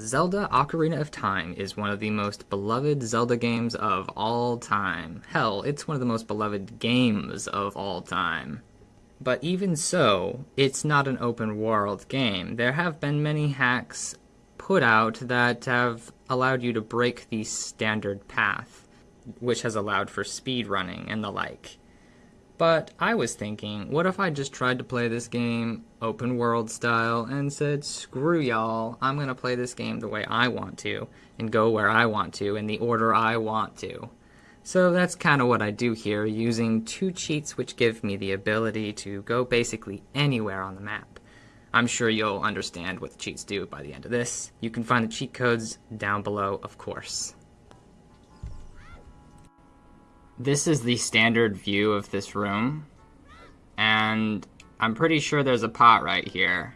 Zelda Ocarina of Time is one of the most beloved Zelda games of all time. Hell, it's one of the most beloved games of all time. But even so, it's not an open world game. There have been many hacks put out that have allowed you to break the standard path, which has allowed for speed running and the like. But I was thinking, what if I just tried to play this game open world style and said, screw y'all, I'm gonna play this game the way I want to, and go where I want to, in the order I want to. So that's kind of what I do here, using two cheats which give me the ability to go basically anywhere on the map. I'm sure you'll understand what the cheats do by the end of this. You can find the cheat codes down below, of course. This is the standard view of this room, and I'm pretty sure there's a pot right here.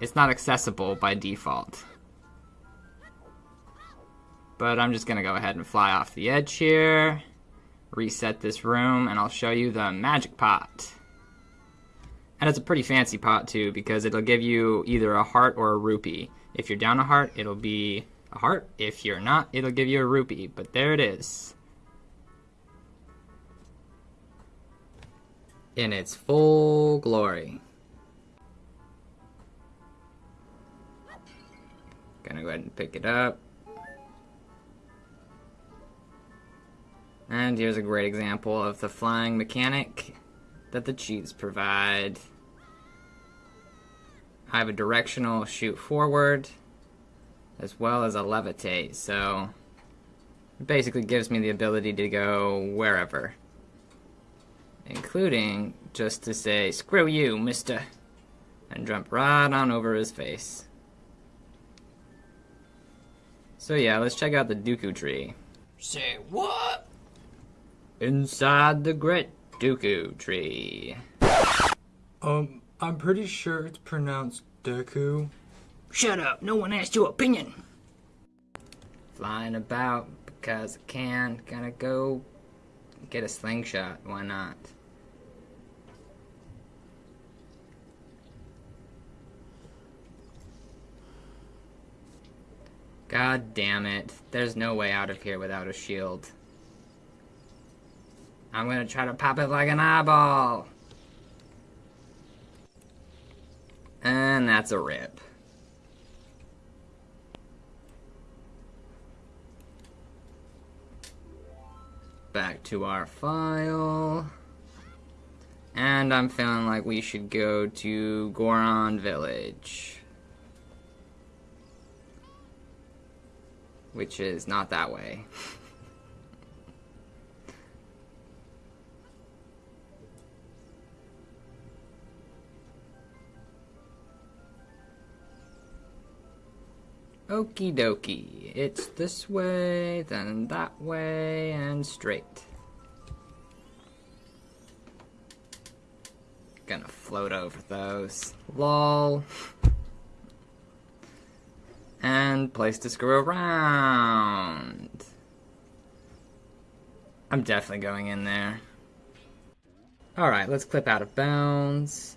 It's not accessible by default. But I'm just gonna go ahead and fly off the edge here, reset this room, and I'll show you the magic pot. And it's a pretty fancy pot too, because it'll give you either a heart or a rupee. If you're down a heart, it'll be a heart. If you're not, it'll give you a rupee. But there it is. In its full glory. Gonna go ahead and pick it up. And here's a great example of the flying mechanic that the cheats provide. I have a directional shoot forward as well as a levitate, so it basically gives me the ability to go wherever including just to say, screw you, mister, and jump right on over his face. So yeah, let's check out the Deku tree. Say what? Inside the great Deku tree. Um, I'm pretty sure it's pronounced Deku. Shut up, no one asked your opinion. Flying about because I can. Gonna go get a slingshot, why not? God damn it. There's no way out of here without a shield. I'm gonna try to pop it like an eyeball. And that's a rip. Back to our file. And I'm feeling like we should go to Goron Village. Which is not that way. Okie dokie. It's this way, then that way, and straight. Gonna float over those. LOL and place to screw around. I'm definitely going in there. Alright, let's clip out of bounds.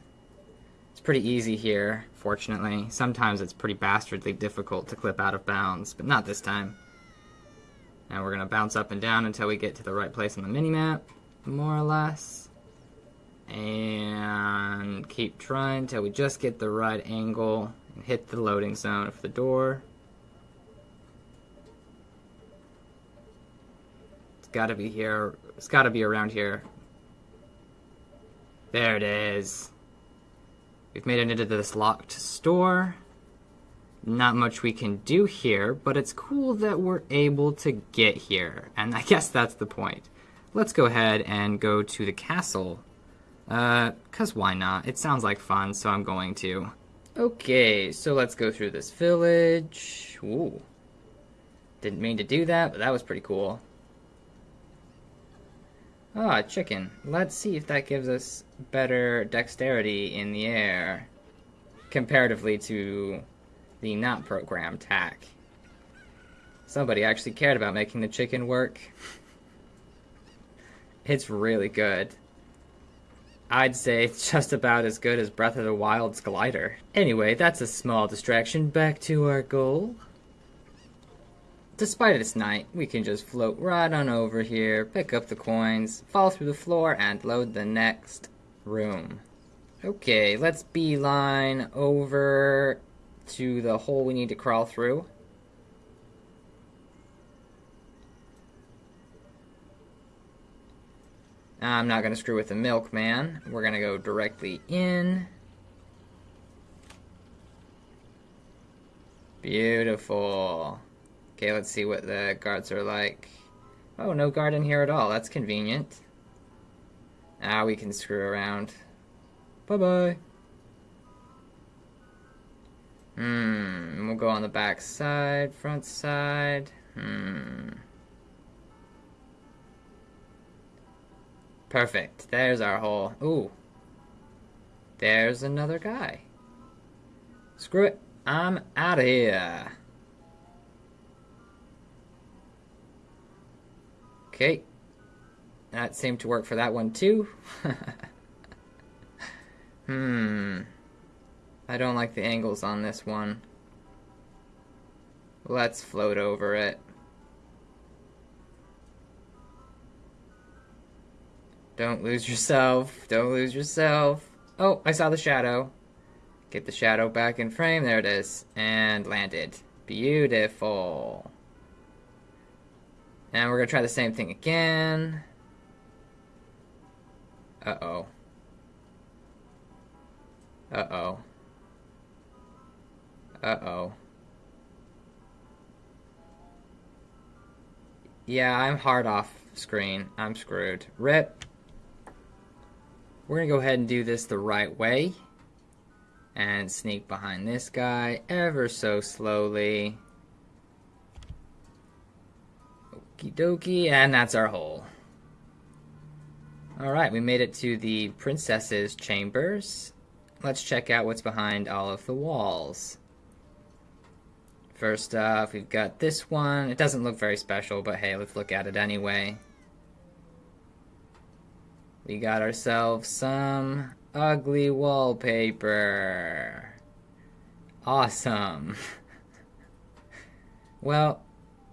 It's pretty easy here, fortunately. Sometimes it's pretty bastardly difficult to clip out of bounds, but not this time. And we're going to bounce up and down until we get to the right place on the minimap, more or less. And keep trying until we just get the right angle hit the loading zone of the door. It's gotta be here. It's gotta be around here. There it is. We've made it into this locked store. Not much we can do here, but it's cool that we're able to get here. And I guess that's the point. Let's go ahead and go to the castle. Uh, cause why not? It sounds like fun, so I'm going to. Okay, so let's go through this village. Ooh. Didn't mean to do that, but that was pretty cool. Ah, chicken. Let's see if that gives us better dexterity in the air. Comparatively to the not programmed tack. Somebody actually cared about making the chicken work. it's really good. I'd say it's just about as good as Breath of the Wild's glider. Anyway, that's a small distraction. Back to our goal. Despite it's night, we can just float right on over here, pick up the coins, fall through the floor, and load the next room. Okay, let's beeline over to the hole we need to crawl through. I'm not going to screw with the milkman. We're going to go directly in. Beautiful. Okay, let's see what the guards are like. Oh, no guard in here at all. That's convenient. Now ah, we can screw around. Bye-bye. Hmm, we'll go on the back side, front side. Hmm. Perfect. There's our hole. Ooh. There's another guy. Screw it. I'm out of here. Okay. That seemed to work for that one too. hmm. I don't like the angles on this one. Let's float over it. Don't lose yourself. Don't lose yourself. Oh, I saw the shadow. Get the shadow back in frame. There it is. And landed. Beautiful. And we're going to try the same thing again. Uh-oh. Uh-oh. Uh-oh. Yeah, I'm hard off screen. I'm screwed. Rip. We're going to go ahead and do this the right way. And sneak behind this guy ever so slowly. Okie dokie, and that's our hole. Alright, we made it to the princess's chambers. Let's check out what's behind all of the walls. First off, we've got this one. It doesn't look very special, but hey, let's look at it anyway. We got ourselves some ugly wallpaper. Awesome. well,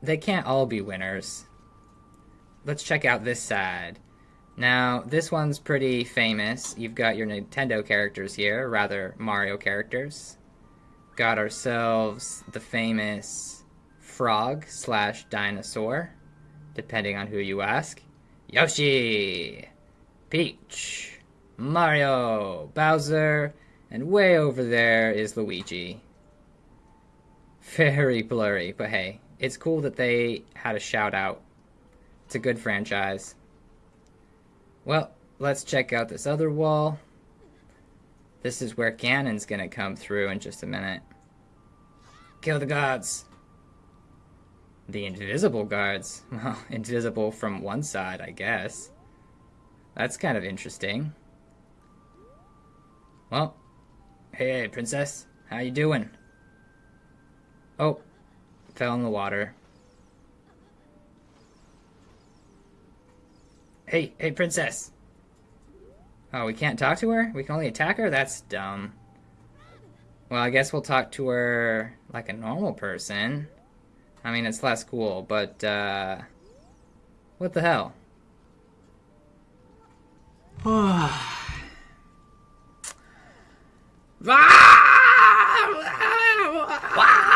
they can't all be winners. Let's check out this side. Now, this one's pretty famous. You've got your Nintendo characters here, rather Mario characters. Got ourselves the famous frog slash dinosaur, depending on who you ask. Yoshi! Peach, Mario, Bowser, and way over there is Luigi. Very blurry, but hey, it's cool that they had a shout out. It's a good franchise. Well, let's check out this other wall. This is where Ganon's gonna come through in just a minute. Kill the gods! The invisible guards? Well, invisible from one side, I guess. That's kind of interesting. Well, hey, princess. How you doing? Oh, fell in the water. Hey, hey, princess. Oh, we can't talk to her? We can only attack her? That's dumb. Well, I guess we'll talk to her like a normal person. I mean, it's less cool, but, uh... What the hell? Ah. Ah! Ah!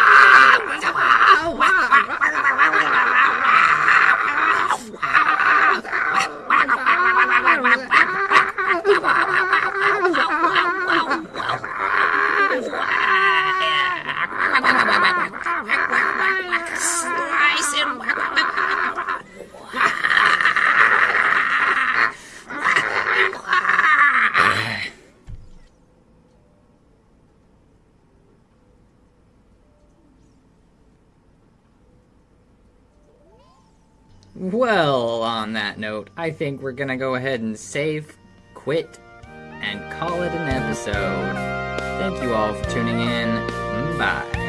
Well, on that note, I think we're gonna go ahead and save, quit, and call it an episode. Thank you all for tuning in. Bye.